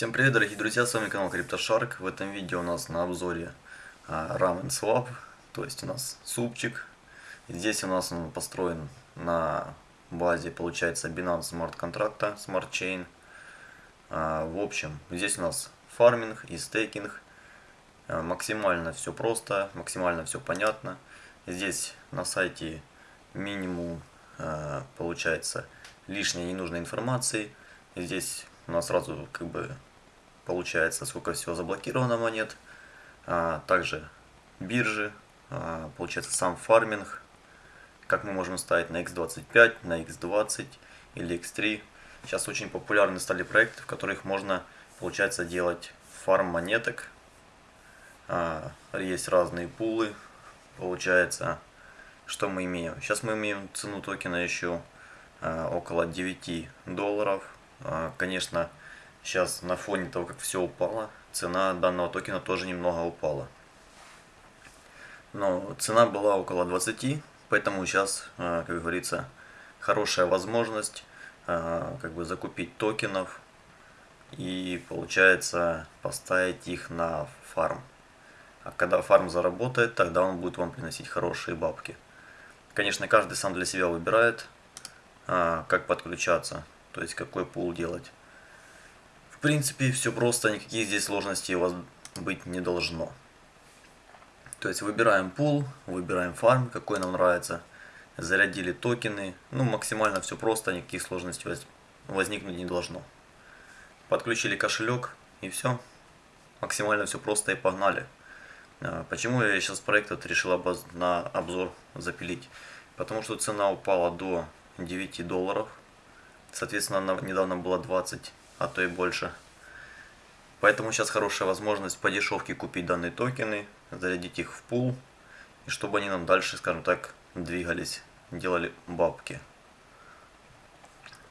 Всем привет, дорогие друзья, с вами канал CryptoShark. В этом видео у нас на обзоре а, Ramen Swap, то есть у нас супчик. Здесь у нас он построен на базе, получается, Binance Smart контракта, Smart Chain. А, в общем, здесь у нас фарминг и стейкинг. А, максимально все просто, максимально все понятно. Здесь на сайте минимум, а, получается, лишней ненужной информации. Здесь у нас сразу как бы получается сколько всего заблокировано монет. А, также биржи, а, получается сам фарминг, как мы можем ставить на x25, на x20 или x3. Сейчас очень популярны стали проекты, в которых можно, получается, делать фарм монеток. А, есть разные пулы, получается. Что мы имеем? Сейчас мы имеем цену токена еще а, около 9 долларов. А, конечно, сейчас на фоне того, как все упало, цена данного токена тоже немного упала. Но цена была около 20, поэтому сейчас, а, как говорится, хорошая возможность а, как бы закупить токенов и получается поставить их на фарм. А когда фарм заработает, тогда он будет вам приносить хорошие бабки. Конечно, каждый сам для себя выбирает, как подключаться то есть какой пул делать. Принципе, все просто, никаких здесь сложностей у вас быть не должно. То есть выбираем пул, выбираем фарм, какой нам нравится, зарядили токены, ну максимально все просто, никаких сложностей возникнуть не должно. Подключили кошелек и все, максимально все просто и погнали. А, почему я сейчас проект этот решил на обзор запилить? Потому что цена упала до 9 долларов. Соответственно, она недавно была 20, а то и больше. Поэтому сейчас хорошая возможность по дешевке купить данные токены, зарядить их в пул, и чтобы они нам дальше, скажем так, двигались, делали бабки.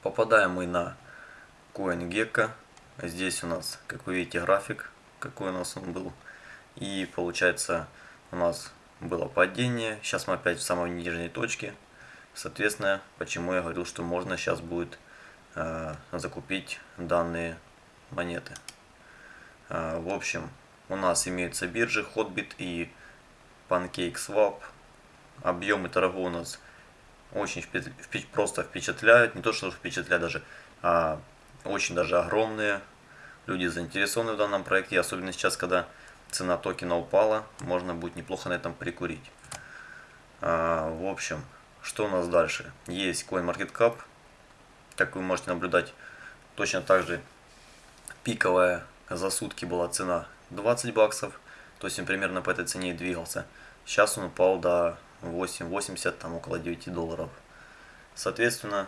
Попадаем мы на CoinGecko. Здесь у нас, как вы видите, график, какой у нас он был. И получается, у нас было падение. Сейчас мы опять в самой нижней точке. Соответственно, почему я говорил, что можно сейчас будет закупить данные монеты. Э, в общем, у нас имеются биржи Hotbit и PancakeSwap. Объемы торгов у нас очень просто впечатляют. Не то, что впечатляют даже, а очень даже огромные. Люди заинтересованы в данном проекте, особенно сейчас, когда цена токена упала, можно будет неплохо на этом прикурить. А, в общем, что у нас дальше? Есть CoinMarketCap, как вы можете наблюдать, точно так же пиковая за сутки была цена 20 баксов, то есть он примерно по этой цене и двигался. Сейчас он упал до 8,80, там около 9 долларов. Соответственно,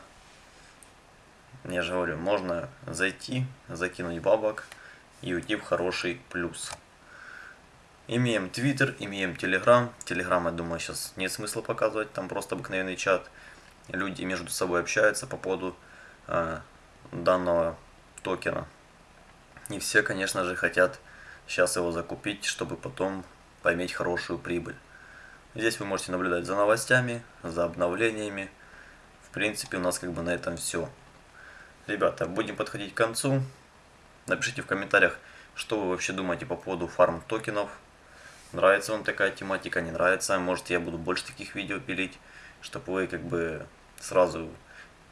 я же говорю, можно зайти, закинуть бабок и уйти в хороший плюс. Имеем Twitter, имеем Telegram. Telegram, я думаю, сейчас нет смысла показывать, там просто обыкновенный чат. Люди между собой общаются по поводу данного токена. Не все, конечно же, хотят сейчас его закупить, чтобы потом поиметь хорошую прибыль. Здесь вы можете наблюдать за новостями, за обновлениями. В принципе, у нас как бы на этом все. Ребята, будем подходить к концу. Напишите в комментариях, что вы вообще думаете по поводу фарм токенов. Нравится вам такая тематика, не нравится. Может я буду больше таких видео пилить, чтобы вы как бы сразу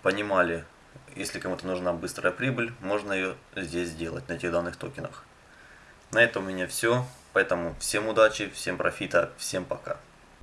понимали, если кому-то нужна быстрая прибыль, можно ее здесь сделать, на этих данных токенах. На этом у меня все. Поэтому всем удачи, всем профита, всем пока.